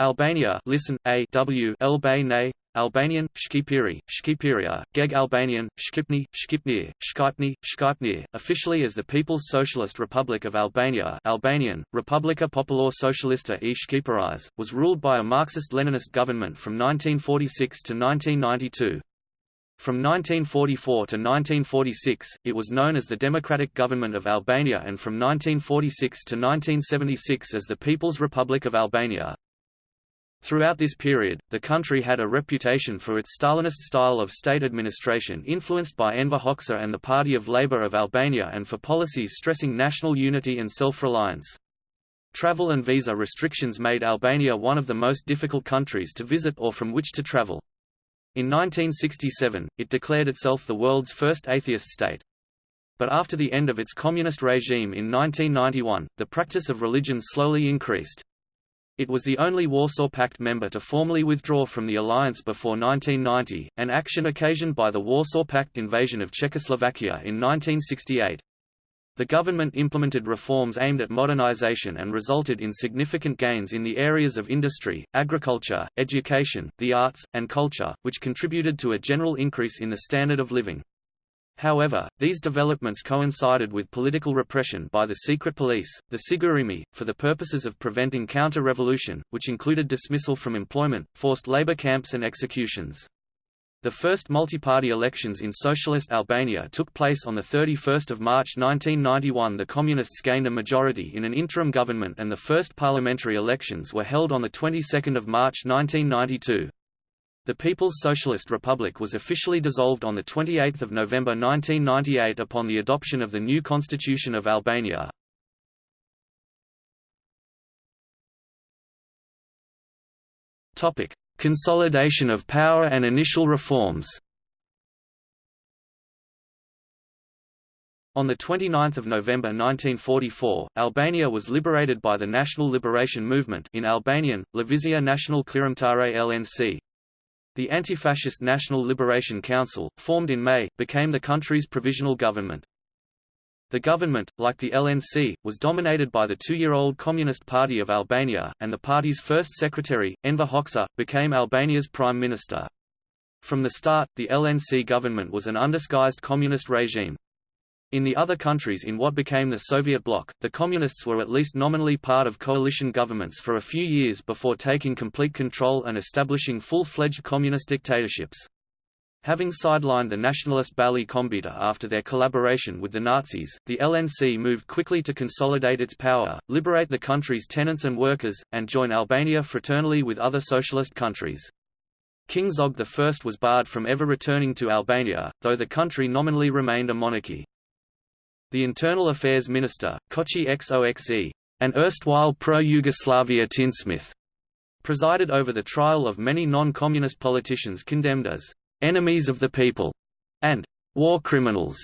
Albania listen, A W Albania, Albanian, Shqipiri, Shqipiria, Geg Albanian, Shqipni, Shqipnir, Shqipni, Shqipnir, officially as the People's Socialist Republic of Albania Albanian, Republika Popular Socialista e Shqiperis, was ruled by a Marxist-Leninist government from 1946 to 1992. From 1944 to 1946, it was known as the Democratic Government of Albania and from 1946 to 1976 as the People's Republic of Albania. Throughout this period, the country had a reputation for its Stalinist style of state administration influenced by Enver Hoxha and the Party of Labour of Albania and for policies stressing national unity and self-reliance. Travel and visa restrictions made Albania one of the most difficult countries to visit or from which to travel. In 1967, it declared itself the world's first atheist state. But after the end of its communist regime in 1991, the practice of religion slowly increased. It was the only Warsaw Pact member to formally withdraw from the alliance before 1990, an action occasioned by the Warsaw Pact invasion of Czechoslovakia in 1968. The government implemented reforms aimed at modernization and resulted in significant gains in the areas of industry, agriculture, education, the arts, and culture, which contributed to a general increase in the standard of living. However, these developments coincided with political repression by the secret police, the Sigurimi, for the purposes of preventing counter-revolution, which included dismissal from employment, forced labor camps and executions. The first multi-party elections in socialist Albania took place on 31 March 1991 The Communists gained a majority in an interim government and the first parliamentary elections were held on the 22nd of March 1992. The People's Socialist Republic was officially dissolved on 28 November 1998 upon the adoption of the new Constitution of Albania. Consolidation of power and initial reforms On 29 November 1944, Albania was liberated by the National Liberation Movement in Albanian, Levizia National Klirimtare LNC. The anti-fascist National Liberation Council, formed in May, became the country's provisional government. The government, like the LNC, was dominated by the two-year-old Communist Party of Albania, and the party's first secretary, Enver Hoxha, became Albania's prime minister. From the start, the LNC government was an undisguised communist regime. In the other countries in what became the Soviet bloc, the Communists were at least nominally part of coalition governments for a few years before taking complete control and establishing full-fledged communist dictatorships. Having sidelined the nationalist Balli Kombëtar after their collaboration with the Nazis, the LNC moved quickly to consolidate its power, liberate the country's tenants and workers, and join Albania fraternally with other socialist countries. King Zog I was barred from ever returning to Albania, though the country nominally remained a monarchy. The Internal Affairs Minister, Koçi Xoxe, an erstwhile pro-Yugoslavia tinsmith, presided over the trial of many non-communist politicians condemned as enemies of the people and war criminals.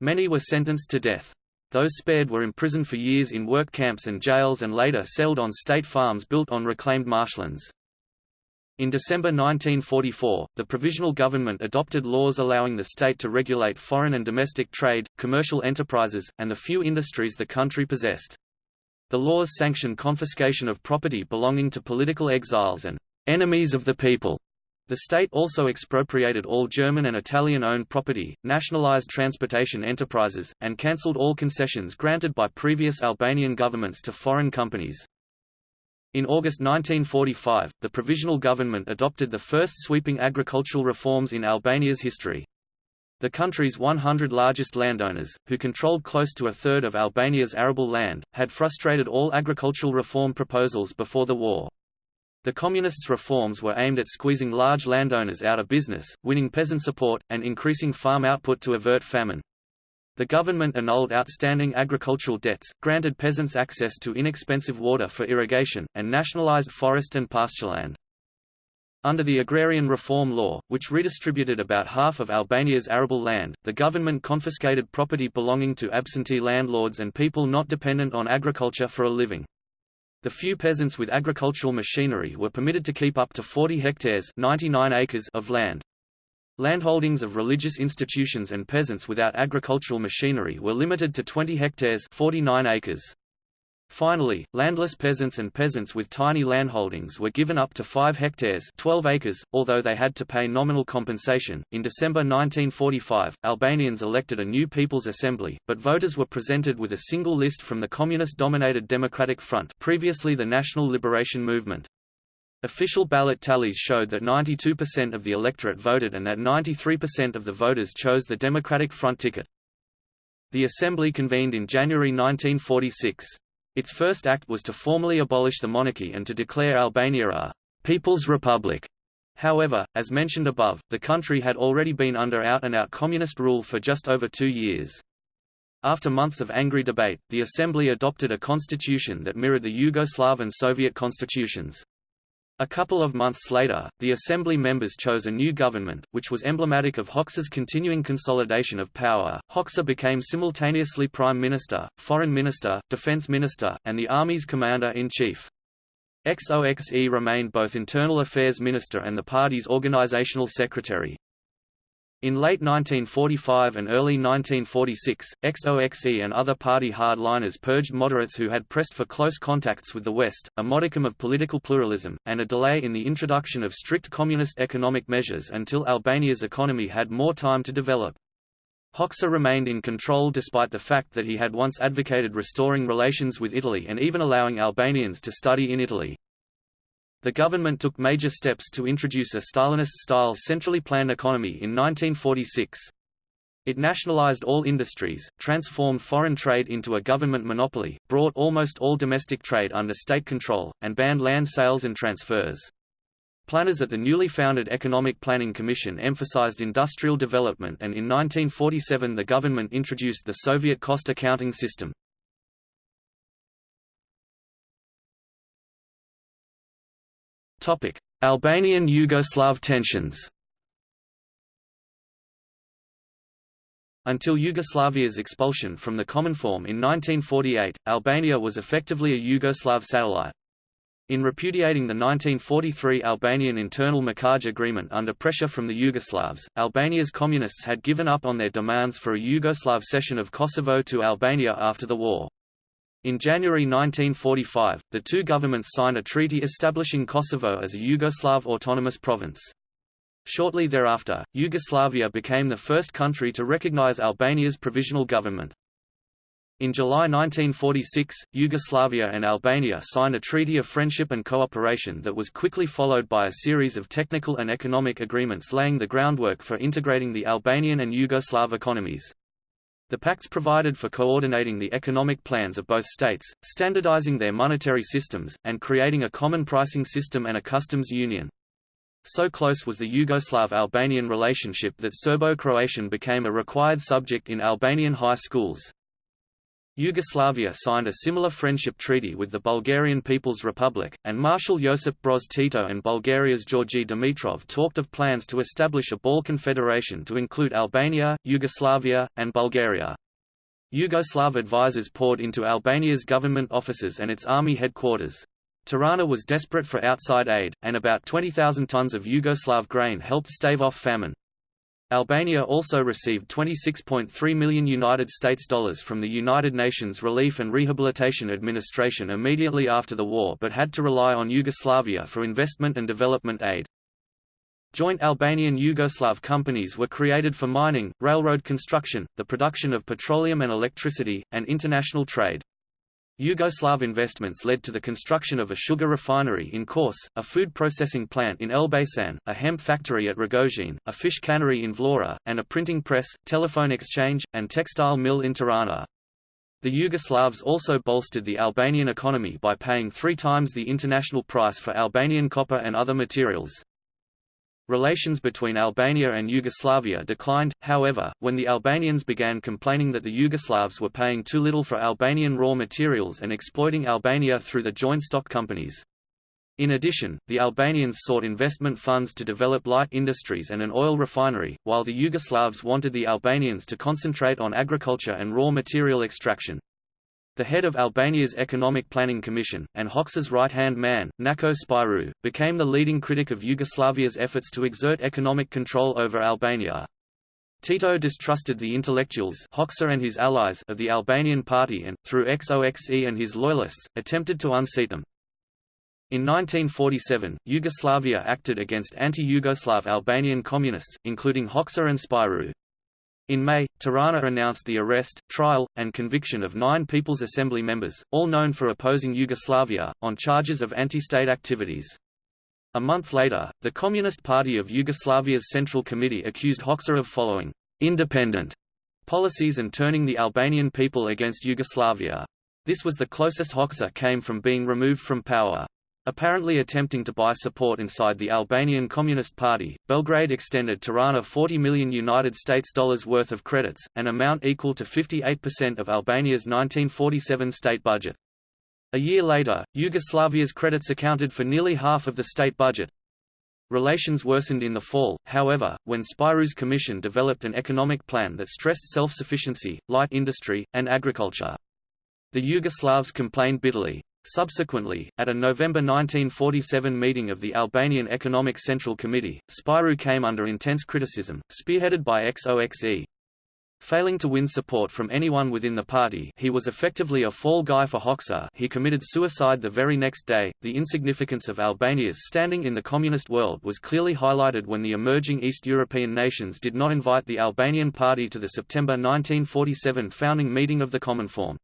Many were sentenced to death. Those spared were imprisoned for years in work camps and jails and later settled on state farms built on reclaimed marshlands. In December 1944, the provisional government adopted laws allowing the state to regulate foreign and domestic trade, commercial enterprises, and the few industries the country possessed. The laws sanctioned confiscation of property belonging to political exiles and enemies of the people. The state also expropriated all German and Italian-owned property, nationalized transportation enterprises, and cancelled all concessions granted by previous Albanian governments to foreign companies. In August 1945, the provisional government adopted the first sweeping agricultural reforms in Albania's history. The country's 100 largest landowners, who controlled close to a third of Albania's arable land, had frustrated all agricultural reform proposals before the war. The Communists' reforms were aimed at squeezing large landowners out of business, winning peasant support, and increasing farm output to avert famine. The government annulled outstanding agricultural debts, granted peasants access to inexpensive water for irrigation, and nationalized forest and pastureland. Under the Agrarian Reform Law, which redistributed about half of Albania's arable land, the government confiscated property belonging to absentee landlords and people not dependent on agriculture for a living. The few peasants with agricultural machinery were permitted to keep up to 40 hectares 99 acres of land. Landholdings of religious institutions and peasants without agricultural machinery were limited to 20 hectares 49 acres. Finally, landless peasants and peasants with tiny landholdings were given up to 5 hectares 12 acres, although they had to pay nominal compensation. In December 1945, Albanians elected a new People's Assembly, but voters were presented with a single list from the communist-dominated Democratic Front previously the National Liberation Movement. Official ballot tallies showed that 92% of the electorate voted and that 93% of the voters chose the Democratic Front ticket. The Assembly convened in January 1946. Its first act was to formally abolish the monarchy and to declare Albania a «People's Republic». However, as mentioned above, the country had already been under out-and-out -out communist rule for just over two years. After months of angry debate, the Assembly adopted a constitution that mirrored the Yugoslav and Soviet constitutions. A couple of months later, the Assembly members chose a new government, which was emblematic of Hoxha's continuing consolidation of power. Hoxha became simultaneously Prime Minister, Foreign Minister, Defense Minister, and the Army's Commander-in-Chief. XOXE remained both Internal Affairs Minister and the party's organizational secretary. In late 1945 and early 1946, XOXE and other party hardliners purged moderates who had pressed for close contacts with the West, a modicum of political pluralism, and a delay in the introduction of strict communist economic measures until Albania's economy had more time to develop. Hoxha remained in control despite the fact that he had once advocated restoring relations with Italy and even allowing Albanians to study in Italy. The government took major steps to introduce a Stalinist-style centrally planned economy in 1946. It nationalized all industries, transformed foreign trade into a government monopoly, brought almost all domestic trade under state control, and banned land sales and transfers. Planners at the newly founded Economic Planning Commission emphasized industrial development and in 1947 the government introduced the Soviet cost accounting system. Albanian-Yugoslav tensions Until Yugoslavia's expulsion from the Cominform in 1948, Albania was effectively a Yugoslav satellite. In repudiating the 1943 Albanian internal Mukje agreement under pressure from the Yugoslavs, Albania's communists had given up on their demands for a Yugoslav cession of Kosovo to Albania after the war. In January 1945, the two governments signed a treaty establishing Kosovo as a Yugoslav autonomous province. Shortly thereafter, Yugoslavia became the first country to recognize Albania's provisional government. In July 1946, Yugoslavia and Albania signed a treaty of friendship and cooperation that was quickly followed by a series of technical and economic agreements laying the groundwork for integrating the Albanian and Yugoslav economies. The pacts provided for coordinating the economic plans of both states, standardizing their monetary systems, and creating a common pricing system and a customs union. So close was the Yugoslav-Albanian relationship that Serbo-Croatian became a required subject in Albanian high schools. Yugoslavia signed a similar friendship treaty with the Bulgarian People's Republic, and Marshal Josip Broz Tito and Bulgaria's Georgi Dimitrov talked of plans to establish a Balkan Federation to include Albania, Yugoslavia, and Bulgaria. Yugoslav advisers poured into Albania's government offices and its army headquarters. Tirana was desperate for outside aid, and about 20,000 tons of Yugoslav grain helped stave off famine. Albania also received 26.3 million United States dollars from the United Nations Relief and Rehabilitation Administration immediately after the war but had to rely on Yugoslavia for investment and development aid. Joint Albanian-Yugoslav companies were created for mining, railroad construction, the production of petroleum and electricity, and international trade. Yugoslav investments led to the construction of a sugar refinery in Kos, a food processing plant in Elbasan, a hemp factory at Rogozhin, a fish cannery in Vlora, and a printing press, telephone exchange, and textile mill in Tirana. The Yugoslavs also bolstered the Albanian economy by paying three times the international price for Albanian copper and other materials. Relations between Albania and Yugoslavia declined, however, when the Albanians began complaining that the Yugoslavs were paying too little for Albanian raw materials and exploiting Albania through the joint stock companies. In addition, the Albanians sought investment funds to develop light industries and an oil refinery, while the Yugoslavs wanted the Albanians to concentrate on agriculture and raw material extraction. The head of Albania's Economic Planning Commission, and Hoxha's right-hand man, Nako Spiru, became the leading critic of Yugoslavia's efforts to exert economic control over Albania. Tito distrusted the intellectuals Hoxha and his allies of the Albanian party and, through XOXE and his loyalists, attempted to unseat them. In 1947, Yugoslavia acted against anti-Yugoslav Albanian communists, including Hoxha and Spiru. In May, Tirana announced the arrest, trial, and conviction of nine People's Assembly members, all known for opposing Yugoslavia, on charges of anti-state activities. A month later, the Communist Party of Yugoslavia's Central Committee accused Hoxha of following independent policies and turning the Albanian people against Yugoslavia. This was the closest Hoxha came from being removed from power. Apparently attempting to buy support inside the Albanian Communist Party, Belgrade extended Tirana 40 million United States dollars worth of credits, an amount equal to 58% of Albania's 1947 state budget. A year later, Yugoslavia's credits accounted for nearly half of the state budget. Relations worsened in the fall, however, when Spiru's commission developed an economic plan that stressed self-sufficiency, light industry, and agriculture. The Yugoslavs complained bitterly. Subsequently, at a November 1947 meeting of the Albanian Economic Central Committee, Spiru came under intense criticism, spearheaded by XOXE. Failing to win support from anyone within the party he was effectively a fall guy for Hoxha he committed suicide the very next day. The insignificance of Albania's standing in the communist world was clearly highlighted when the emerging East European nations did not invite the Albanian party to the September 1947 founding meeting of the Cominform.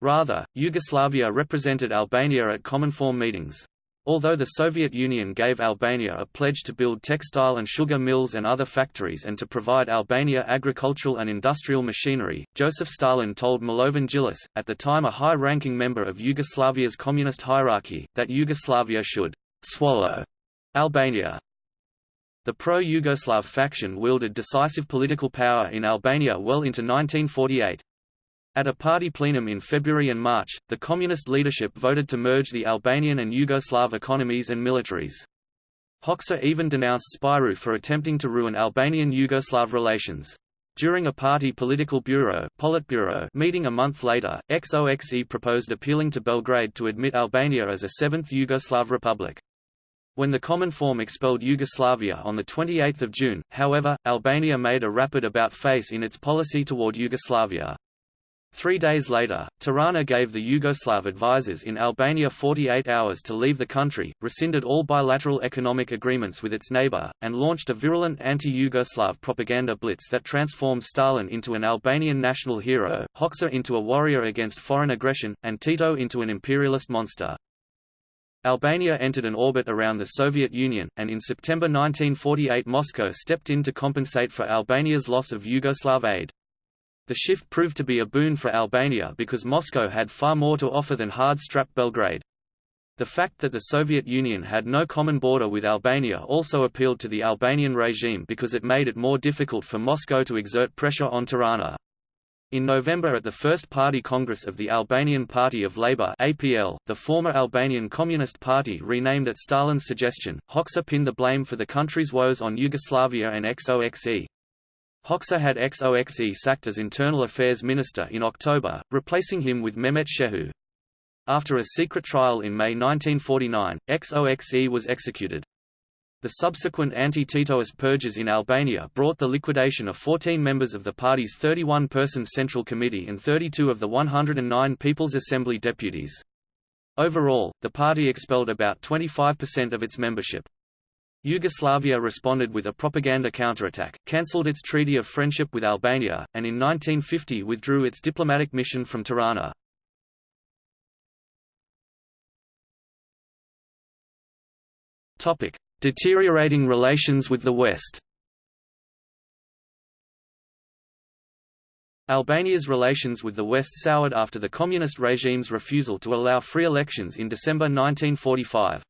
Rather, Yugoslavia represented Albania at Cominform meetings. Although the Soviet Union gave Albania a pledge to build textile and sugar mills and other factories and to provide Albania agricultural and industrial machinery, Joseph Stalin told Milovan Djilas, at the time a high-ranking member of Yugoslavia's communist hierarchy, that Yugoslavia should «swallow» Albania. The pro-Yugoslav faction wielded decisive political power in Albania well into 1948. At a party plenum in February and March, the communist leadership voted to merge the Albanian and Yugoslav economies and militaries. Hoxha even denounced Spiru for attempting to ruin Albanian-Yugoslav relations. During a party political bureau Politburo meeting a month later, XOXE proposed appealing to Belgrade to admit Albania as a seventh Yugoslav republic. When the Cominform expelled Yugoslavia on 28 June, however, Albania made a rapid about-face in its policy toward Yugoslavia. Three days later, Tirana gave the Yugoslav advisers in Albania 48 hours to leave the country, rescinded all bilateral economic agreements with its neighbor, and launched a virulent anti-Yugoslav propaganda blitz that transformed Stalin into an Albanian national hero, Hoxha into a warrior against foreign aggression, and Tito into an imperialist monster. Albania entered an orbit around the Soviet Union, and in September 1948 Moscow stepped in to compensate for Albania's loss of Yugoslav aid. The shift proved to be a boon for Albania because Moscow had far more to offer than hard-strapped Belgrade. The fact that the Soviet Union had no common border with Albania also appealed to the Albanian regime because it made it more difficult for Moscow to exert pressure on Tirana. In November at the First Party Congress of the Albanian Party of Labour APL, the former Albanian Communist Party renamed at Stalin's suggestion, Hoxha pinned the blame for the country's woes on Yugoslavia and XOXE. Hoxha had XOXE sacked as Internal Affairs Minister in October, replacing him with Mehmet Shehu. After a secret trial in May 1949, XOXE was executed. The subsequent anti-Titoist purges in Albania brought the liquidation of 14 members of the party's 31-person Central Committee and 32 of the 109 People's Assembly deputies. Overall, the party expelled about 25% of its membership. Yugoslavia responded with a propaganda counterattack, cancelled its treaty of friendship with Albania, and in 1950 withdrew its diplomatic mission from Tirana. Deteriorating relations with the West Albania's relations with the West soured after the communist regime's refusal to allow free elections in December 1945.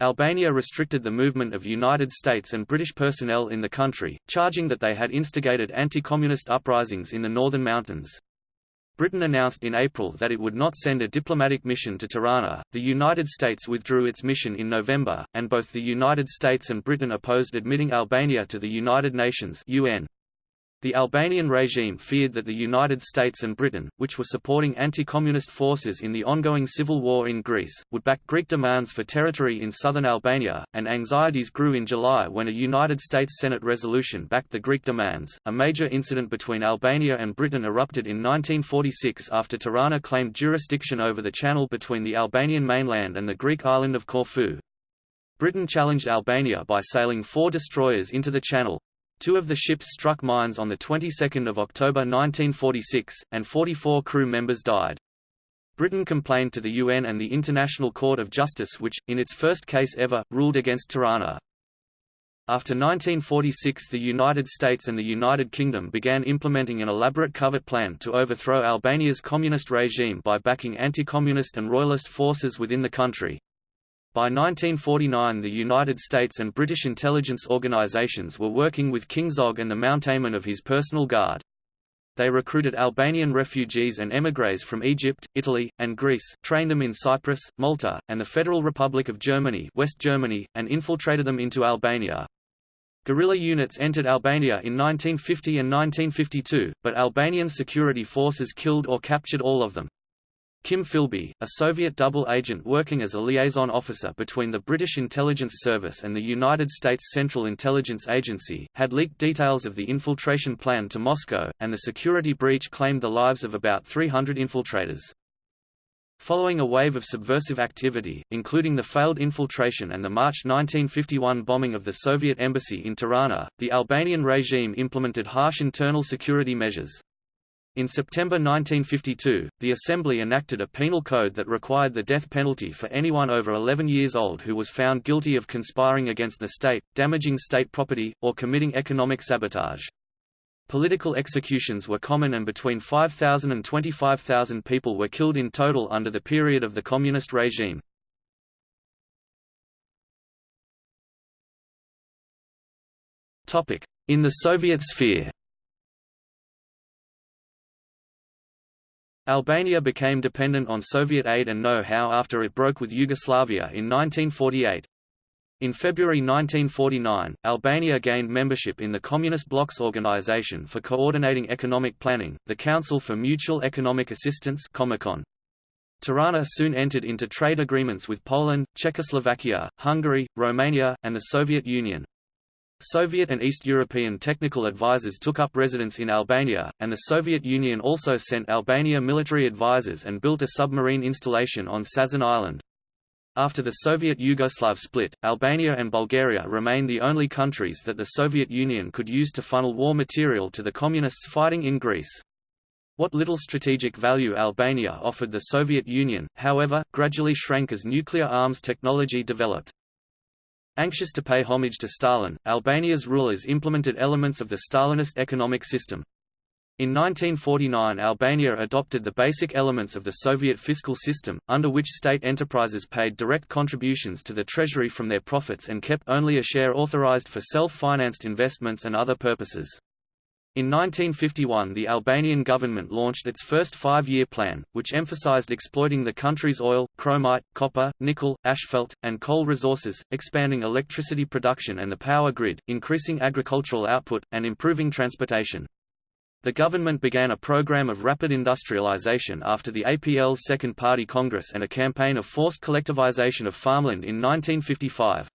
Albania restricted the movement of United States and British personnel in the country, charging that they had instigated anti-communist uprisings in the northern mountains. Britain announced in April that it would not send a diplomatic mission to Tirana. The United States withdrew its mission in November, and both the United States and Britain opposed admitting Albania to the United Nations (UN). The Albanian regime feared that the United States and Britain, which were supporting anti-communist forces in the ongoing civil war in Greece, would back Greek demands for territory in southern Albania, and anxieties grew in July when a United States Senate resolution backed the Greek demands. A major incident between Albania and Britain erupted in 1946 after Tirana claimed jurisdiction over the channel between the Albanian mainland and the Greek island of Corfu. Britain challenged Albania by sailing four destroyers into the channel, Two of the ships struck mines on the 22nd of October 1946, and 44 crew members died. Britain complained to the UN and the International Court of Justice which, in its first case ever, ruled against Tirana. After 1946 the United States and the United Kingdom began implementing an elaborate covert plan to overthrow Albania's communist regime by backing anti-communist and royalist forces within the country. By 1949 the United States and British intelligence organizations were working with King Zog and the mountainmen of his personal guard. They recruited Albanian refugees and émigrés from Egypt, Italy, and Greece, trained them in Cyprus, Malta, and the Federal Republic of Germany, West Germany and infiltrated them into Albania. Guerrilla units entered Albania in 1950 and 1952, but Albanian security forces killed or captured all of them. Kim Philby, a Soviet double agent working as a liaison officer between the British Intelligence Service and the United States Central Intelligence Agency, had leaked details of the infiltration plan to Moscow, and the security breach claimed the lives of about 300 infiltrators. Following a wave of subversive activity, including the failed infiltration and the March 1951 bombing of the Soviet embassy in Tirana, the Albanian regime implemented harsh internal security measures. In September 1952, the Assembly enacted a penal code that required the death penalty for anyone over 11 years old who was found guilty of conspiring against the state, damaging state property, or committing economic sabotage. Political executions were common and between 5,000 and 25,000 people were killed in total under the period of the communist regime. In the Soviet sphere Albania became dependent on Soviet aid and know-how after it broke with Yugoslavia in 1948. In February 1949, Albania gained membership in the Communist Bloc's Organization for Coordinating Economic Planning, the Council for Mutual Economic Assistance Comecon. Tirana soon entered into trade agreements with Poland, Czechoslovakia, Hungary, Romania, and the Soviet Union. Soviet and East European technical advisors took up residence in Albania, and the Soviet Union also sent Albania military advisors and built a submarine installation on Sazan Island. After the Soviet-Yugoslav split, Albania and Bulgaria remained the only countries that the Soviet Union could use to funnel war material to the Communists fighting in Greece. What little strategic value Albania offered the Soviet Union, however, gradually shrank as nuclear arms technology developed. Anxious to pay homage to Stalin, Albania's rulers implemented elements of the Stalinist economic system. In 1949 Albania adopted the basic elements of the Soviet fiscal system, under which state enterprises paid direct contributions to the treasury from their profits and kept only a share authorized for self-financed investments and other purposes. In 1951 the Albanian government launched its first five-year plan, which emphasized exploiting the country's oil, chromite, copper, nickel, asphalt, and coal resources, expanding electricity production and the power grid, increasing agricultural output, and improving transportation. The government began a program of rapid industrialization after the APL's Second Party Congress and a campaign of forced collectivization of farmland in 1955.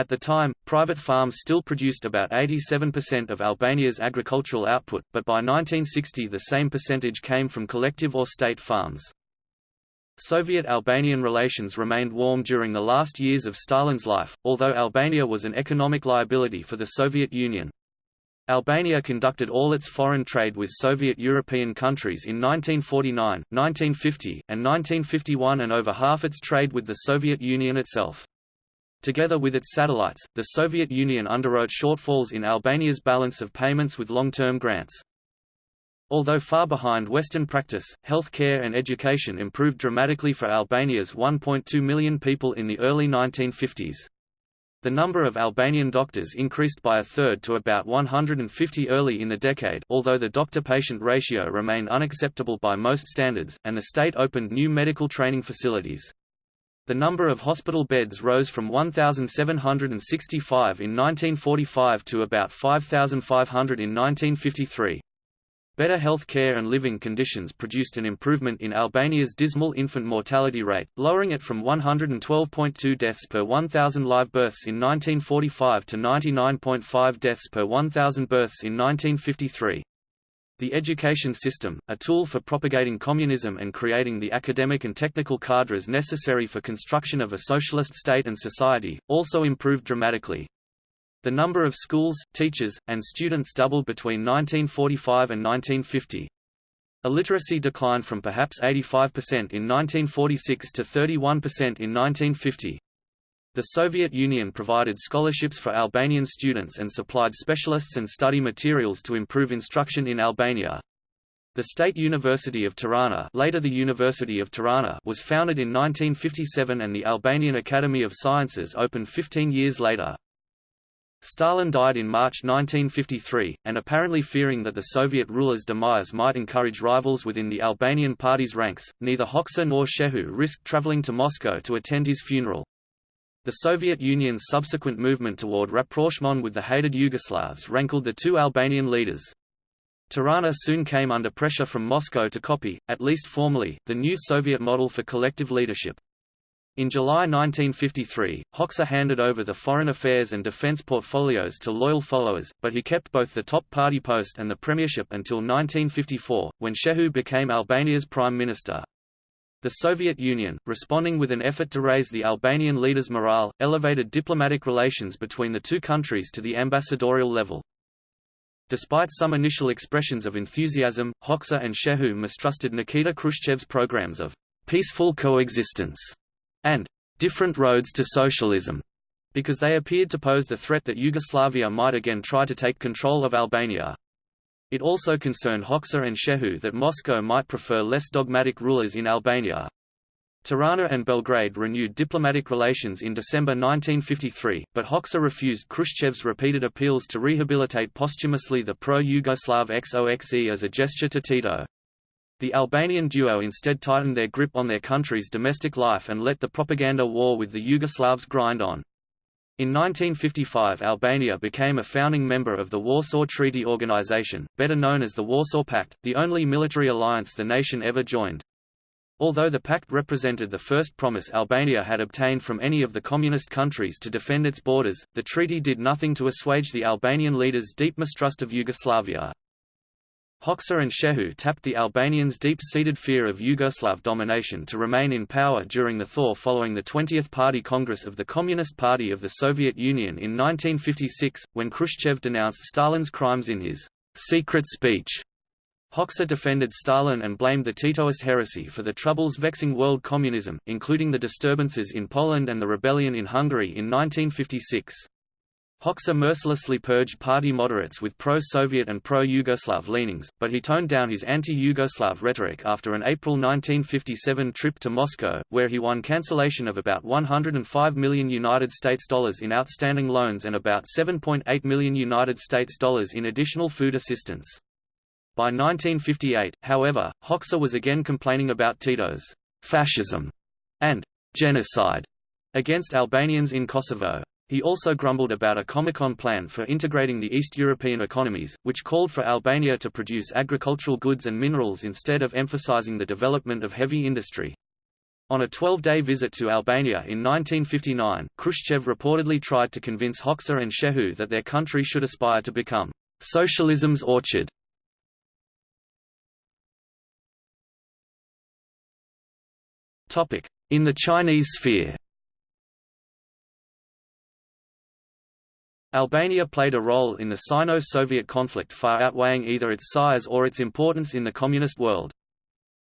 At the time, private farms still produced about 87% of Albania's agricultural output, but by 1960 the same percentage came from collective or state farms. Soviet-Albanian relations remained warm during the last years of Stalin's life, although Albania was an economic liability for the Soviet Union. Albania conducted all its foreign trade with Soviet European countries in 1949, 1950, and 1951 and over half its trade with the Soviet Union itself. Together with its satellites, the Soviet Union underwrote shortfalls in Albania's balance of payments with long-term grants. Although far behind Western practice, health care and education improved dramatically for Albania's 1.2 million people in the early 1950s. The number of Albanian doctors increased by a third to about 150 early in the decade although the doctor-patient ratio remained unacceptable by most standards, and the state opened new medical training facilities. The number of hospital beds rose from 1,765 in 1945 to about 5,500 in 1953. Better health care and living conditions produced an improvement in Albania's dismal infant mortality rate, lowering it from 112.2 deaths per 1,000 live births in 1945 to 99.5 deaths per 1,000 births in 1953. The education system, a tool for propagating communism and creating the academic and technical cadres necessary for construction of a socialist state and society, also improved dramatically. The number of schools, teachers, and students doubled between 1945 and 1950. Illiteracy declined from perhaps 85% in 1946 to 31% in 1950. The Soviet Union provided scholarships for Albanian students and supplied specialists and study materials to improve instruction in Albania. The State University of Tirana, later the University of Tirana was founded in 1957 and the Albanian Academy of Sciences opened 15 years later. Stalin died in March 1953, and apparently fearing that the Soviet ruler's demise might encourage rivals within the Albanian party's ranks, neither Hoxha nor Shehu risked traveling to Moscow to attend his funeral. The Soviet Union's subsequent movement toward rapprochement with the hated Yugoslavs rankled the two Albanian leaders. Tirana soon came under pressure from Moscow to copy, at least formally, the new Soviet model for collective leadership. In July 1953, Hoxha handed over the foreign affairs and defense portfolios to loyal followers, but he kept both the top party post and the premiership until 1954, when Shehu became Albania's prime minister. The Soviet Union, responding with an effort to raise the Albanian leaders' morale, elevated diplomatic relations between the two countries to the ambassadorial level. Despite some initial expressions of enthusiasm, Hoxha and Shehu mistrusted Nikita Khrushchev's programs of peaceful coexistence and different roads to socialism, because they appeared to pose the threat that Yugoslavia might again try to take control of Albania. It also concerned Hoxha and Shehu that Moscow might prefer less dogmatic rulers in Albania. Tirana and Belgrade renewed diplomatic relations in December 1953, but Hoxha refused Khrushchev's repeated appeals to rehabilitate posthumously the pro-Yugoslav XOXE as a gesture to Tito. The Albanian duo instead tightened their grip on their country's domestic life and let the propaganda war with the Yugoslavs grind on. In 1955 Albania became a founding member of the Warsaw Treaty Organization, better known as the Warsaw Pact, the only military alliance the nation ever joined. Although the pact represented the first promise Albania had obtained from any of the communist countries to defend its borders, the treaty did nothing to assuage the Albanian leaders' deep mistrust of Yugoslavia. Hoxha and Shehu tapped the Albanians' deep-seated fear of Yugoslav domination to remain in power during the thaw following the 20th Party Congress of the Communist Party of the Soviet Union in 1956, when Khrushchev denounced Stalin's crimes in his secret speech. Hoxha defended Stalin and blamed the Titoist heresy for the troubles vexing world communism, including the disturbances in Poland and the rebellion in Hungary in 1956. Hoxha mercilessly purged party moderates with pro-Soviet and pro-Yugoslav leanings, but he toned down his anti-Yugoslav rhetoric after an April 1957 trip to Moscow, where he won cancellation of about 105 million United States dollars in outstanding loans and about 7.8 million United States dollars in additional food assistance. By 1958, however, Hoxha was again complaining about Tito's fascism and genocide against Albanians in Kosovo. He also grumbled about a Comecon plan for integrating the East European economies, which called for Albania to produce agricultural goods and minerals instead of emphasizing the development of heavy industry. On a 12-day visit to Albania in 1959, Khrushchev reportedly tried to convince Hoxha and Shehu that their country should aspire to become socialism's orchard. In the Chinese sphere Albania played a role in the Sino-Soviet conflict far outweighing either its size or its importance in the Communist world.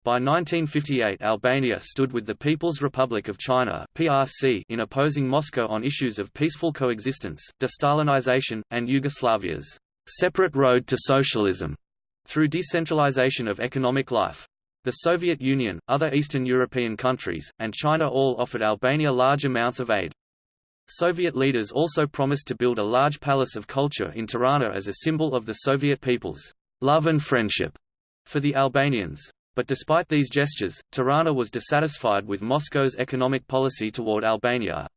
By 1958 Albania stood with the People's Republic of China (PRC) in opposing Moscow on issues of peaceful coexistence, de-Stalinization, and Yugoslavia's separate road to socialism through decentralization of economic life. The Soviet Union, other Eastern European countries, and China all offered Albania large amounts of aid. Soviet leaders also promised to build a large palace of culture in Tirana as a symbol of the Soviet people's love and friendship for the Albanians. But despite these gestures, Tirana was dissatisfied with Moscow's economic policy toward Albania.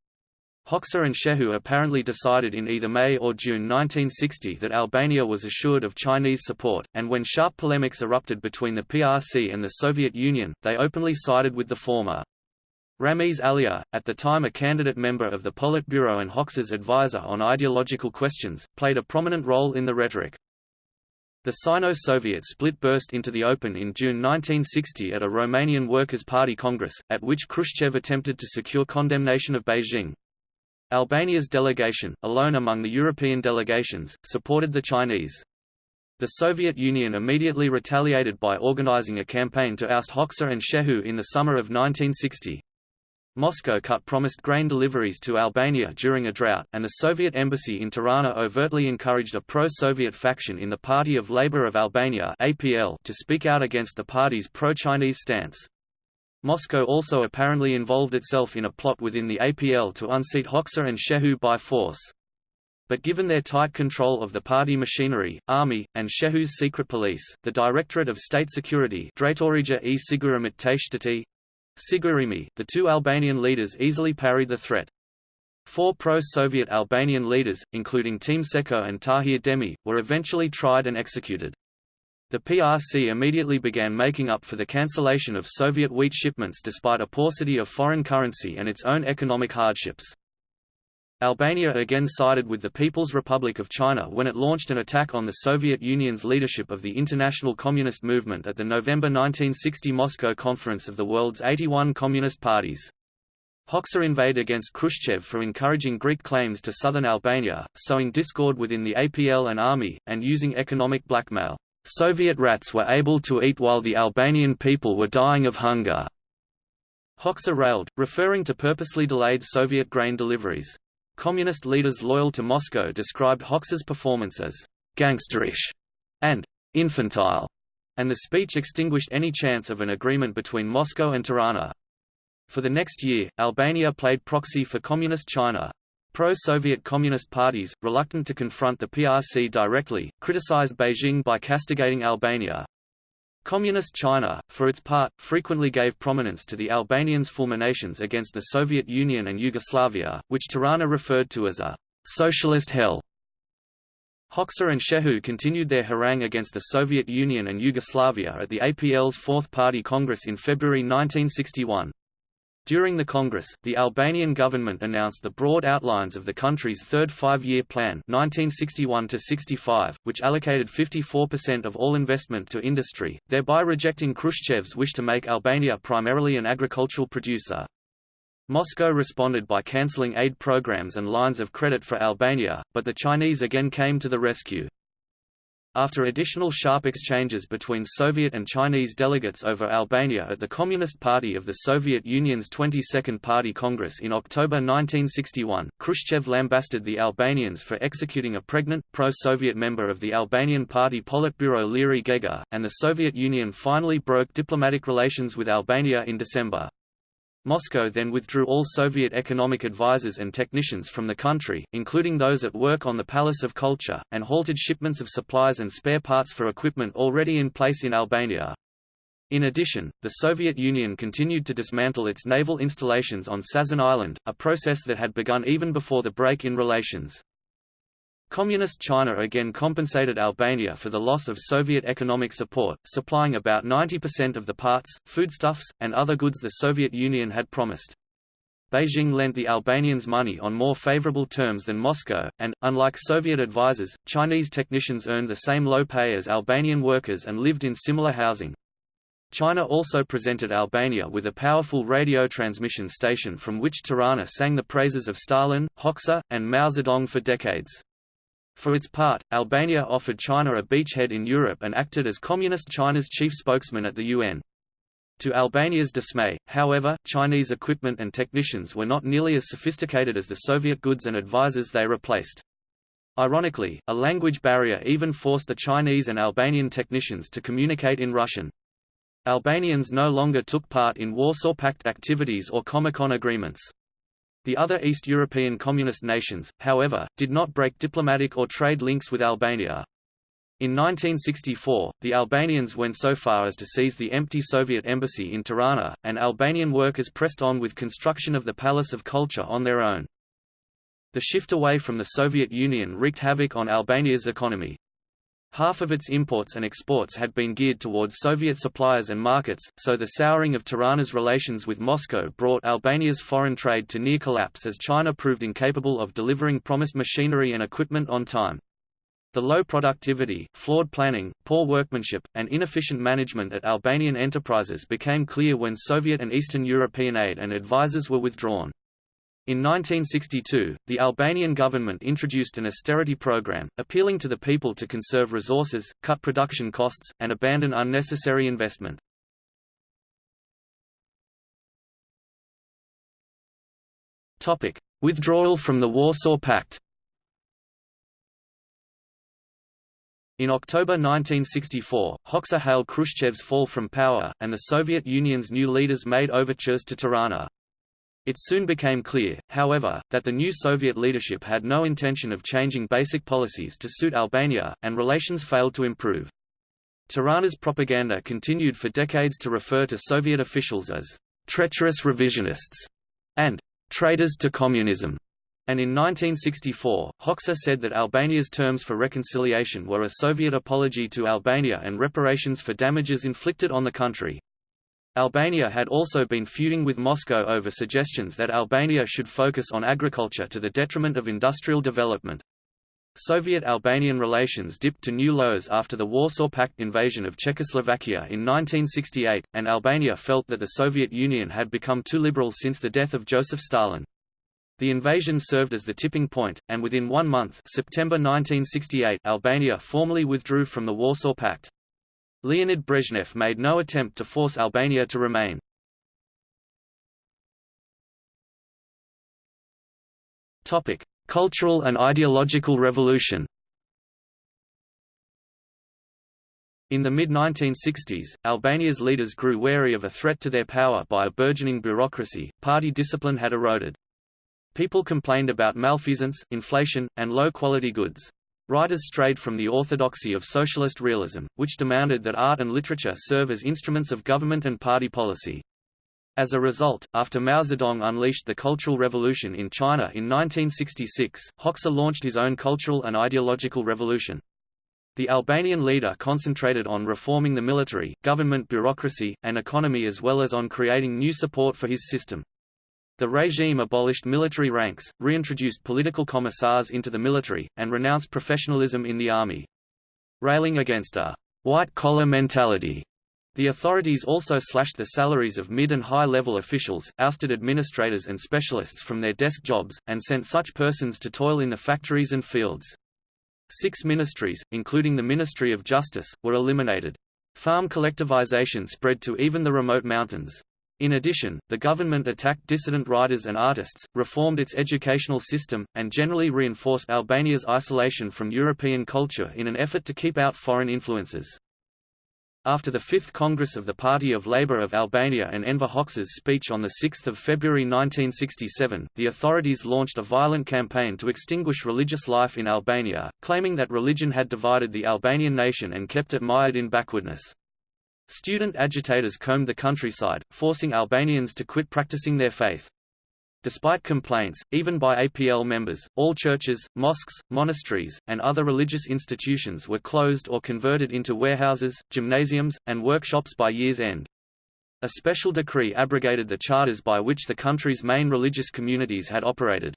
Hoxha and Shehu apparently decided in either May or June 1960 that Albania was assured of Chinese support, and when sharp polemics erupted between the PRC and the Soviet Union, they openly sided with the former. Ramiz Alia, at the time a candidate member of the Politburo and Hoxha's advisor on ideological questions, played a prominent role in the rhetoric. The Sino-Soviet split burst into the open in June 1960 at a Romanian Workers' Party Congress, at which Khrushchev attempted to secure condemnation of Beijing. Albania's delegation, alone among the European delegations, supported the Chinese. The Soviet Union immediately retaliated by organizing a campaign to oust Hoxha and Shehu in the summer of 1960. Moscow cut promised grain deliveries to Albania during a drought, and the Soviet embassy in Tirana overtly encouraged a pro-Soviet faction in the Party of Labour of Albania to speak out against the party's pro-Chinese stance. Moscow also apparently involved itself in a plot within the APL to unseat Hoxha and Shehu by force. But given their tight control of the party machinery, army, and Shehu's secret police, the Directorate of State Security e Sigurimi, the two Albanian leaders easily parried the threat. Four pro-Soviet Albanian leaders, including Teme Sejko and Tahir Demi, were eventually tried and executed. The PRC immediately began making up for the cancellation of Soviet wheat shipments despite a paucity of foreign currency and its own economic hardships. Albania again sided with the People's Republic of China when it launched an attack on the Soviet Union's leadership of the International Communist Movement at the November 1960 Moscow Conference of the world's 81 Communist parties. Hoxha inveighed against Khrushchev for encouraging Greek claims to southern Albania, sowing discord within the APL and army, and using economic blackmail. Soviet rats were able to eat while the Albanian people were dying of hunger. Hoxha railed, referring to purposely delayed Soviet grain deliveries. Communist leaders loyal to Moscow described Hoxha's performance as gangsterish and infantile, and the speech extinguished any chance of an agreement between Moscow and Tirana. For the next year, Albania played proxy for Communist China. Pro-Soviet Communist parties, reluctant to confront the PRC directly, criticized Beijing by castigating Albania. Communist China, for its part, frequently gave prominence to the Albanians' fulminations against the Soviet Union and Yugoslavia, which Tirana referred to as a «socialist hell». Hoxha and Shehu continued their harangue against the Soviet Union and Yugoslavia at the APL's Fourth Party Congress in February 1961. During the Congress, the Albanian government announced the broad outlines of the country's third five-year plan 1961 which allocated 54% of all investment to industry, thereby rejecting Khrushchev's wish to make Albania primarily an agricultural producer. Moscow responded by cancelling aid programs and lines of credit for Albania, but the Chinese again came to the rescue. After additional sharp exchanges between Soviet and Chinese delegates over Albania at the Communist Party of the Soviet Union's 22nd Party Congress in October 1961, Khrushchev lambasted the Albanians for executing a pregnant, pro-Soviet member of the Albanian Party Politburo Liri Gega, and the Soviet Union finally broke diplomatic relations with Albania in December. Moscow then withdrew all Soviet economic advisers and technicians from the country, including those at work on the Palace of Culture, and halted shipments of supplies and spare parts for equipment already in place in Albania. In addition, the Soviet Union continued to dismantle its naval installations on Sazan Island, a process that had begun even before the break in relations. Communist China again compensated Albania for the loss of Soviet economic support, supplying about 90% of the parts, foodstuffs, and other goods the Soviet Union had promised. Beijing lent the Albanians money on more favorable terms than Moscow, and, unlike Soviet advisers, Chinese technicians earned the same low pay as Albanian workers and lived in similar housing. China also presented Albania with a powerful radio transmission station from which Tirana sang the praises of Stalin, Hoxha, and Mao Zedong for decades. For its part, Albania offered China a beachhead in Europe and acted as Communist China's chief spokesman at the UN. To Albania's dismay, however, Chinese equipment and technicians were not nearly as sophisticated as the Soviet goods and advisors they replaced. Ironically, a language barrier even forced the Chinese and Albanian technicians to communicate in Russian. Albanians no longer took part in Warsaw Pact activities or Comecon agreements. The other East European communist nations, however, did not break diplomatic or trade links with Albania. In 1964, the Albanians went so far as to seize the empty Soviet embassy in Tirana, and Albanian workers pressed on with construction of the Palace of Culture on their own. The shift away from the Soviet Union wreaked havoc on Albania's economy. Half of its imports and exports had been geared towards Soviet suppliers and markets, so the souring of Tirana's relations with Moscow brought Albania's foreign trade to near collapse as China proved incapable of delivering promised machinery and equipment on time. The low productivity, flawed planning, poor workmanship, and inefficient management at Albanian enterprises became clear when Soviet and Eastern European aid and advisers were withdrawn. In 1962, the Albanian government introduced an austerity program, appealing to the people to conserve resources, cut production costs, and abandon unnecessary investment. Topic: Withdrawal from the Warsaw Pact In October 1964, Hoxha hailed Khrushchev's fall from power, and the Soviet Union's new leaders made overtures to Tirana. It soon became clear, however, that the new Soviet leadership had no intention of changing basic policies to suit Albania, and relations failed to improve. Tirana's propaganda continued for decades to refer to Soviet officials as treacherous revisionists and traitors to communism and in 1964, Hoxha said that Albania's terms for reconciliation were a Soviet apology to Albania and reparations for damages inflicted on the country. Albania had also been feuding with Moscow over suggestions that Albania should focus on agriculture to the detriment of industrial development. Soviet-Albanian relations dipped to new lows after the Warsaw Pact invasion of Czechoslovakia in 1968, and Albania felt that the Soviet Union had become too liberal since the death of Joseph Stalin. The invasion served as the tipping point, and within one month September 1968 Albania formally withdrew from the Warsaw Pact. Leonid Brezhnev made no attempt to force Albania to remain. Cultural and ideological revolution In the mid-1960s, Albania's leaders grew wary of a threat to their power by a burgeoning bureaucracy, party discipline had eroded. People complained about malfeasance, inflation, and low-quality goods. Writers strayed from the orthodoxy of socialist realism, which demanded that art and literature serve as instruments of government and party policy. As a result, after Mao Zedong unleashed the Cultural Revolution in China in 1966, Hoxha launched his own cultural and ideological revolution. The Albanian leader concentrated on reforming the military, government bureaucracy, and economy as well as on creating new support for his system. The regime abolished military ranks, reintroduced political commissars into the military, and renounced professionalism in the army. Railing against a white-collar mentality, the authorities also slashed the salaries of mid- and high-level officials, ousted administrators and specialists from their desk jobs, and sent such persons to toil in the factories and fields. Six ministries, including the Ministry of Justice, were eliminated. Farm collectivization spread to even the remote mountains. In addition, the government attacked dissident writers and artists, reformed its educational system, and generally reinforced Albania's isolation from European culture in an effort to keep out foreign influences. After the Fifth Congress of the Party of Labour of Albania and Enver Hoxha's speech on 6 February 1967, the authorities launched a violent campaign to extinguish religious life in Albania, claiming that religion had divided the Albanian nation and kept it mired in backwardness. Student agitators combed the countryside, forcing Albanians to quit practicing their faith. Despite complaints, even by APL members, all churches, mosques, monasteries, and other religious institutions were closed or converted into warehouses, gymnasiums, and workshops by year's end. A special decree abrogated the charters by which the country's main religious communities had operated.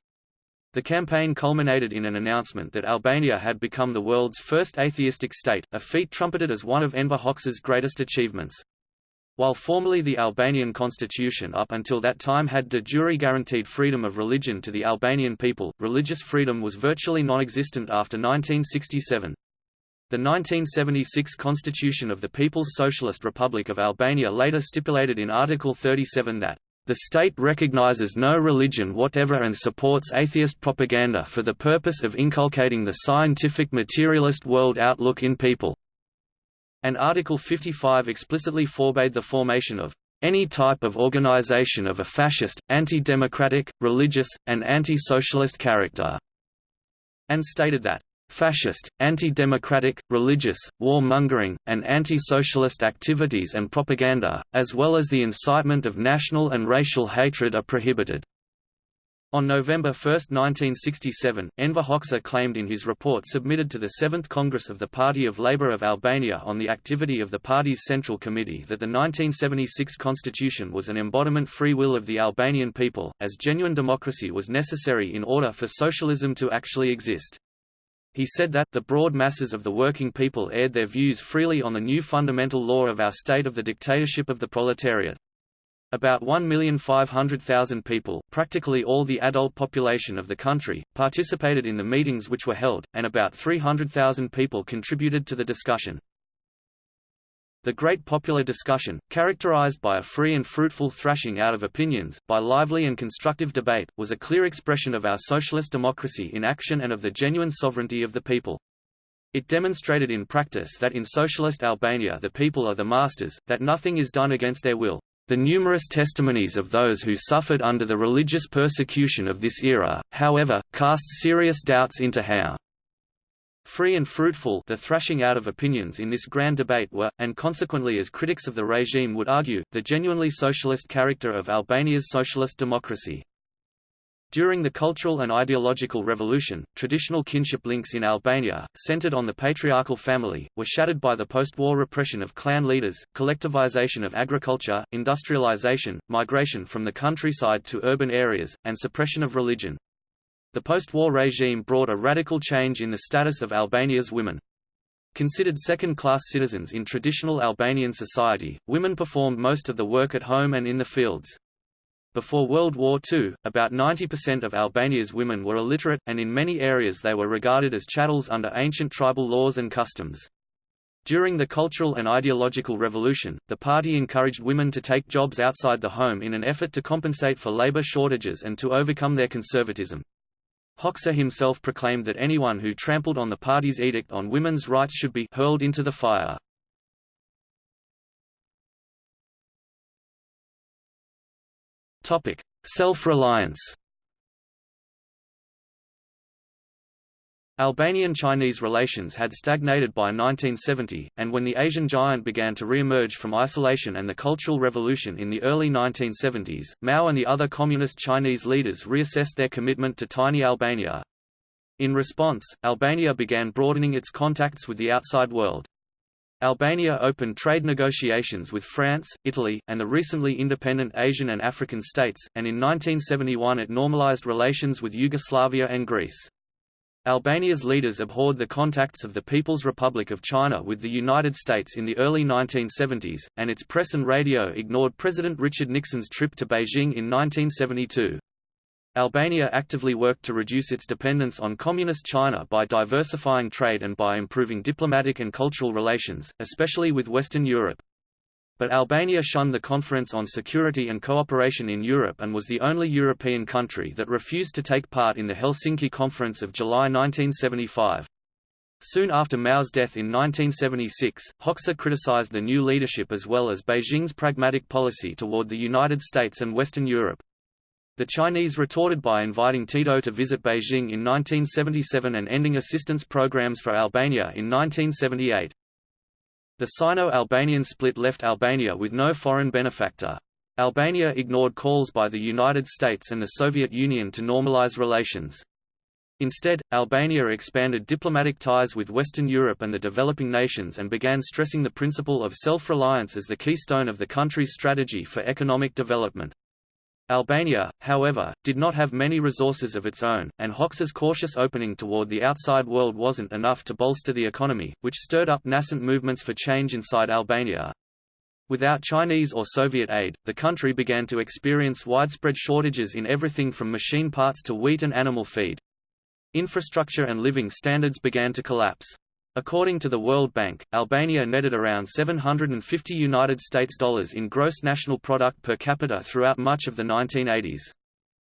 The campaign culminated in an announcement that Albania had become the world's first atheistic state, a feat trumpeted as one of Enver Hoxha's greatest achievements. While formally the Albanian constitution up until that time had de jure guaranteed freedom of religion to the Albanian people, religious freedom was virtually non-existent after 1967. The 1976 Constitution of the People's Socialist Republic of Albania later stipulated in Article 37 that the state recognizes no religion whatever and supports atheist propaganda for the purpose of inculcating the scientific materialist world outlook in people." And Article 55 explicitly forbade the formation of any type of organization of a fascist, anti-democratic, religious, and anti-socialist character, and stated that fascist, anti-democratic, religious, war-mongering, and anti-socialist activities and propaganda, as well as the incitement of national and racial hatred are prohibited. On November 1, 1967, Enver Hoxha claimed in his report submitted to the Seventh Congress of the Party of Labour of Albania on the activity of the party's Central Committee that the 1976 constitution was an embodiment free will of the Albanian people, as genuine democracy was necessary in order for socialism to actually exist. He said that, the broad masses of the working people aired their views freely on the new fundamental law of our state of the dictatorship of the proletariat. About 1,500,000 people, practically all the adult population of the country, participated in the meetings which were held, and about 300,000 people contributed to the discussion. The great popular discussion, characterized by a free and fruitful thrashing out of opinions, by lively and constructive debate, was a clear expression of our socialist democracy in action and of the genuine sovereignty of the people. It demonstrated in practice that in socialist Albania the people are the masters, that nothing is done against their will. The numerous testimonies of those who suffered under the religious persecution of this era, however, cast serious doubts into how free and fruitful the thrashing out of opinions in this grand debate were, and consequently as critics of the regime would argue, the genuinely socialist character of Albania's socialist democracy. During the cultural and ideological revolution, traditional kinship links in Albania, centered on the patriarchal family, were shattered by the post-war repression of clan leaders, collectivization of agriculture, industrialization, migration from the countryside to urban areas, and suppression of religion. The post-war regime brought a radical change in the status of Albania's women. Considered second-class citizens in traditional Albanian society, women performed most of the work at home and in the fields. Before World War II, about 90% of Albania's women were illiterate, and in many areas they were regarded as chattels under ancient tribal laws and customs. During the Cultural and Ideological Revolution, the party encouraged women to take jobs outside the home in an effort to compensate for labor shortages and to overcome their conservatism. Hoxha himself proclaimed that anyone who trampled on the party's edict on women's rights should be hurled into the fire. Self-reliance Albanian-Chinese relations had stagnated by 1970, and when the Asian giant began to re-emerge from isolation and the Cultural Revolution in the early 1970s, Mao and the other communist Chinese leaders reassessed their commitment to tiny Albania. In response, Albania began broadening its contacts with the outside world. Albania opened trade negotiations with France, Italy, and the recently independent Asian and African states, and in 1971 it normalized relations with Yugoslavia and Greece. Albania's leaders abhorred the contacts of the People's Republic of China with the United States in the early 1970s, and its press and radio ignored President Richard Nixon's trip to Beijing in 1972. Albania actively worked to reduce its dependence on Communist China by diversifying trade and by improving diplomatic and cultural relations, especially with Western Europe. But Albania shunned the Conference on Security and Cooperation in Europe and was the only European country that refused to take part in the Helsinki Conference of July 1975. Soon after Mao's death in 1976, Hoxha criticized the new leadership as well as Beijing's pragmatic policy toward the United States and Western Europe. The Chinese retorted by inviting Tito to visit Beijing in 1977 and ending assistance programs for Albania in 1978. The Sino-Albanian split left Albania with no foreign benefactor. Albania ignored calls by the United States and the Soviet Union to normalize relations. Instead, Albania expanded diplomatic ties with Western Europe and the developing nations and began stressing the principle of self-reliance as the keystone of the country's strategy for economic development. Albania, however, did not have many resources of its own, and Hoxha's cautious opening toward the outside world wasn't enough to bolster the economy, which stirred up nascent movements for change inside Albania. Without Chinese or Soviet aid, the country began to experience widespread shortages in everything from machine parts to wheat and animal feed. Infrastructure and living standards began to collapse. According to the World Bank, Albania netted around 750 United States dollars in gross national product per capita throughout much of the 1980s.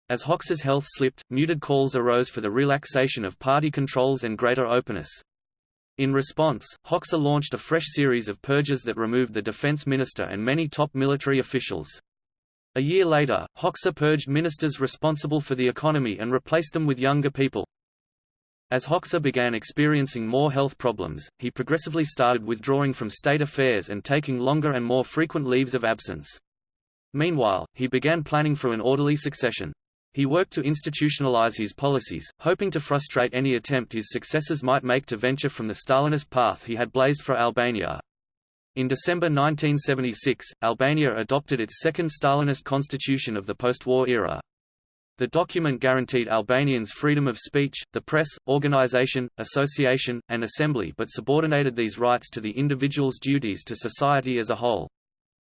As Hoxha's health slipped, muted calls arose for the relaxation of party controls and greater openness. In response, Hoxha launched a fresh series of purges that removed the defense minister and many top military officials. A year later, Hoxha purged ministers responsible for the economy and replaced them with younger people. As Hoxha began experiencing more health problems, he progressively started withdrawing from state affairs and taking longer and more frequent leaves of absence. Meanwhile, he began planning for an orderly succession. He worked to institutionalize his policies, hoping to frustrate any attempt his successors might make to venture from the Stalinist path he had blazed for Albania. In December 1976, Albania adopted its second Stalinist constitution of the post-war era. The document guaranteed Albanians freedom of speech, the press, organization, association, and assembly but subordinated these rights to the individual's duties to society as a whole.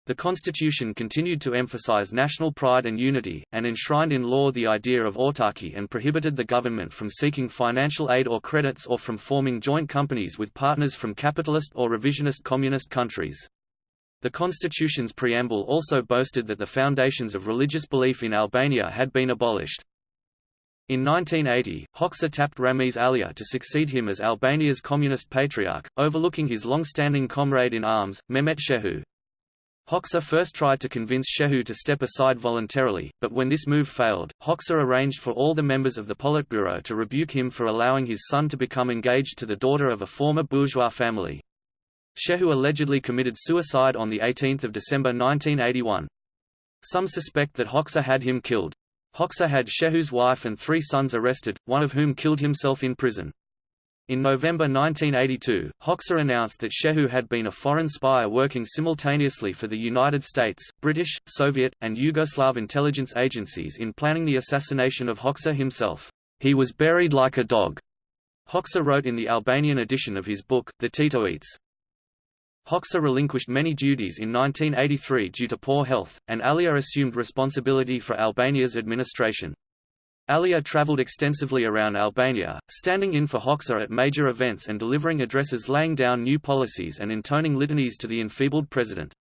The constitution continued to emphasize national pride and unity, and enshrined in law the idea of autarky and prohibited the government from seeking financial aid or credits or from forming joint companies with partners from capitalist or revisionist communist countries. The constitution's preamble also boasted that the foundations of religious belief in Albania had been abolished. In 1980, Hoxha tapped Ramiz Alia to succeed him as Albania's communist patriarch, overlooking his long-standing comrade in arms, Mehmet Shehu. Hoxha first tried to convince Shehu to step aside voluntarily, but when this move failed, Hoxha arranged for all the members of the Politburo to rebuke him for allowing his son to become engaged to the daughter of a former bourgeois family. Shehu allegedly committed suicide on 18 December 1981. Some suspect that Hoxha had him killed. Hoxha had Shehu's wife and three sons arrested, one of whom killed himself in prison. In November 1982, Hoxha announced that Shehu had been a foreign spy working simultaneously for the United States, British, Soviet, and Yugoslav intelligence agencies in planning the assassination of Hoxha himself. He was buried like a dog, Hoxha wrote in the Albanian edition of his book, The Titoites. Hoxha relinquished many duties in 1983 due to poor health, and Alia assumed responsibility for Albania's administration. Alia travelled extensively around Albania, standing in for Hoxha at major events and delivering addresses laying down new policies and intoning litanies to the enfeebled president.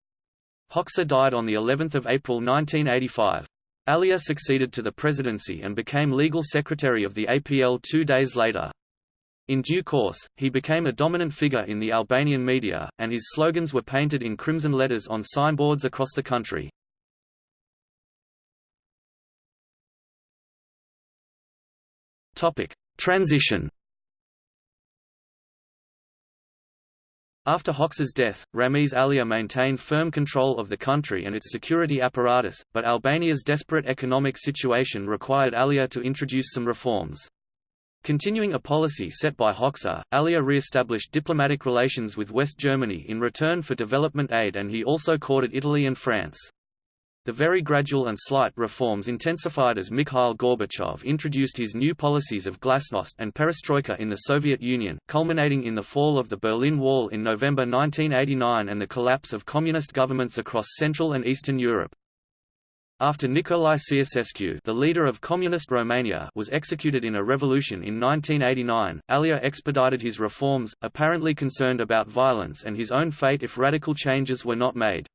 Hoxha died on of April 1985. Alia succeeded to the presidency and became legal secretary of the APL two days later. In due course, he became a dominant figure in the Albanian media, and his slogans were painted in crimson letters on signboards across the country. Transition After Hoxha's death, Ramiz Alia maintained firm control of the country and its security apparatus, but Albania's desperate economic situation required Alia to introduce some reforms. Continuing a policy set by Hoxha, Alia re-established diplomatic relations with West Germany in return for development aid and he also courted Italy and France. The very gradual and slight reforms intensified as Mikhail Gorbachev introduced his new policies of glasnost and perestroika in the Soviet Union, culminating in the fall of the Berlin Wall in November 1989 and the collapse of communist governments across Central and Eastern Europe. After Nicolae Ceausescu the leader of Communist Romania was executed in a revolution in 1989, Alia expedited his reforms, apparently concerned about violence and his own fate if radical changes were not made.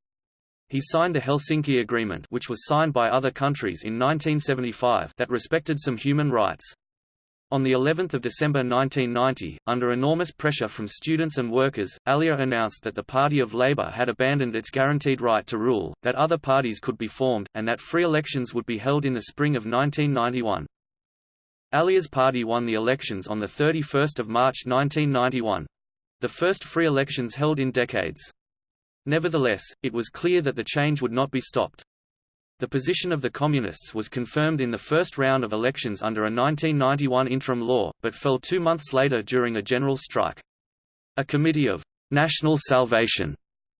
He signed the Helsinki Agreement which was signed by other countries in 1975 that respected some human rights. On the 11th of December 1990, under enormous pressure from students and workers, Alia announced that the Party of Labour had abandoned its guaranteed right to rule, that other parties could be formed, and that free elections would be held in the spring of 1991. Alia's party won the elections on 31 March 1991. The first free elections held in decades. Nevertheless, it was clear that the change would not be stopped. The position of the Communists was confirmed in the first round of elections under a 1991 interim law, but fell two months later during a general strike. A committee of «national salvation»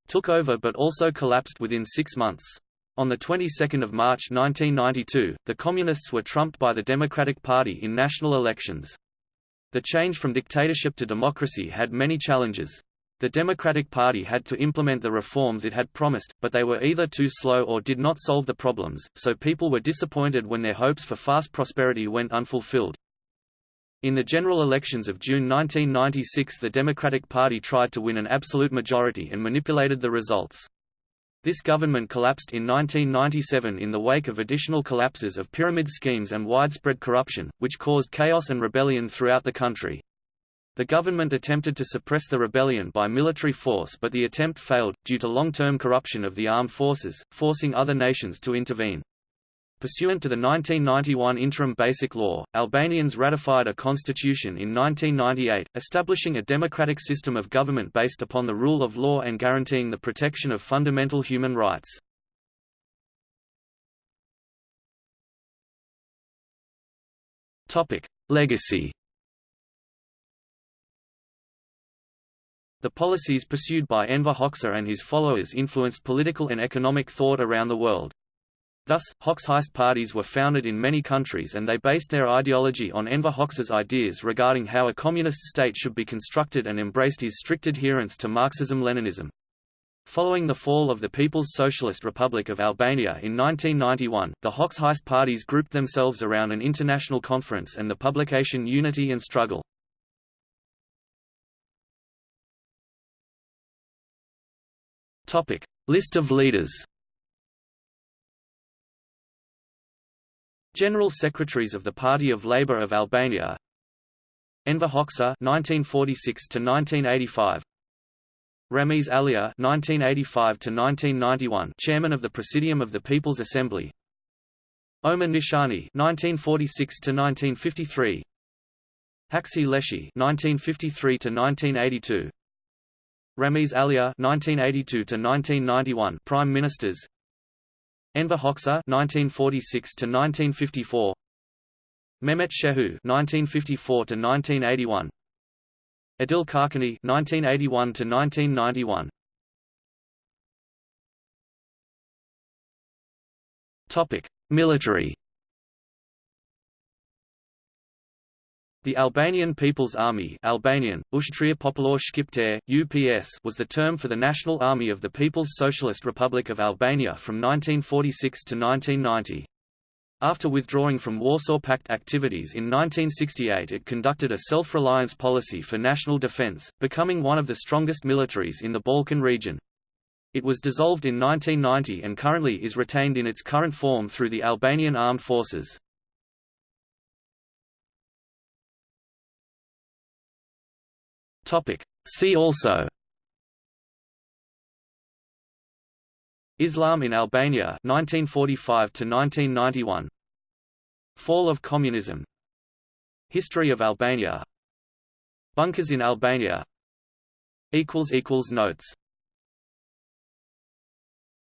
took over but also collapsed within six months. On the 22nd of March 1992, the Communists were trumped by the Democratic Party in national elections. The change from dictatorship to democracy had many challenges. The Democratic Party had to implement the reforms it had promised, but they were either too slow or did not solve the problems, so people were disappointed when their hopes for fast prosperity went unfulfilled. In the general elections of June 1996 the Democratic Party tried to win an absolute majority and manipulated the results. This government collapsed in 1997 in the wake of additional collapses of pyramid schemes and widespread corruption, which caused chaos and rebellion throughout the country. The government attempted to suppress the rebellion by military force but the attempt failed, due to long-term corruption of the armed forces, forcing other nations to intervene. Pursuant to the 1991 Interim Basic Law, Albanians ratified a constitution in 1998, establishing a democratic system of government based upon the rule of law and guaranteeing the protection of fundamental human rights. Legacy The policies pursued by Enver Hoxha and his followers influenced political and economic thought around the world. Thus, Hoxhaist parties were founded in many countries and they based their ideology on Enver Hoxha's ideas regarding how a communist state should be constructed and embraced his strict adherence to Marxism-Leninism. Following the fall of the People's Socialist Republic of Albania in 1991, the Hoxhaist parties grouped themselves around an international conference and the publication Unity and Struggle. List of leaders. General Secretaries of the Party of Labour of Albania. Enver Hoxha 1946 to 1985 Ramiz Alia 1985 to 1991 Chairman of the Presidium of the People's Assembly. Omer Nishani 1946 to 1953 Haxhi Lleshi 1953 to 1982 Ramiz Alia (1982–1991), Prime Ministers Enver Hoxha (1946–1954). Mehmet Shehu (1954–1981). Adil Çarçani (1981–1991). Topic Military The Albanian People's Army Albanian, Ushtria Popullore Shqiptare, UPS was the term for the National Army of the People's Socialist Republic of Albania from 1946 to 1990. After withdrawing from Warsaw Pact activities in 1968 it conducted a self-reliance policy for national defense, becoming one of the strongest militaries in the Balkan region. It was dissolved in 1990 and currently is retained in its current form through the Albanian Armed Forces. Topic. See also Islam in Albania 1945 to 1991 Fall of communism. History of Albania. Bunkers in Albania. Equals equals notes